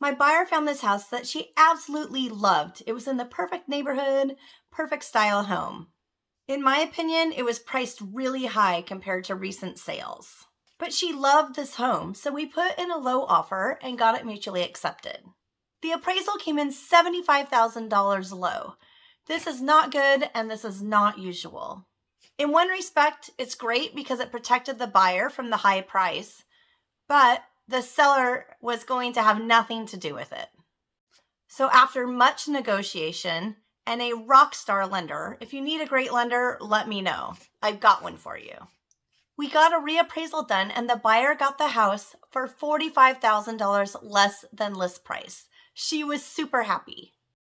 My buyer found this house that she absolutely loved. It was in the perfect neighborhood, perfect style home. In my opinion, it was priced really high compared to recent sales. But she loved this home, so we put in a low offer and got it mutually accepted. The appraisal came in $75,000 low. This is not good and this is not usual. In one respect, it's great because it protected the buyer from the high price, but the seller was going to have nothing to do with it. So after much negotiation and a rock star lender, if you need a great lender, let me know. I've got one for you. We got a reappraisal done and the buyer got the house for $45,000 less than list price. She was super happy.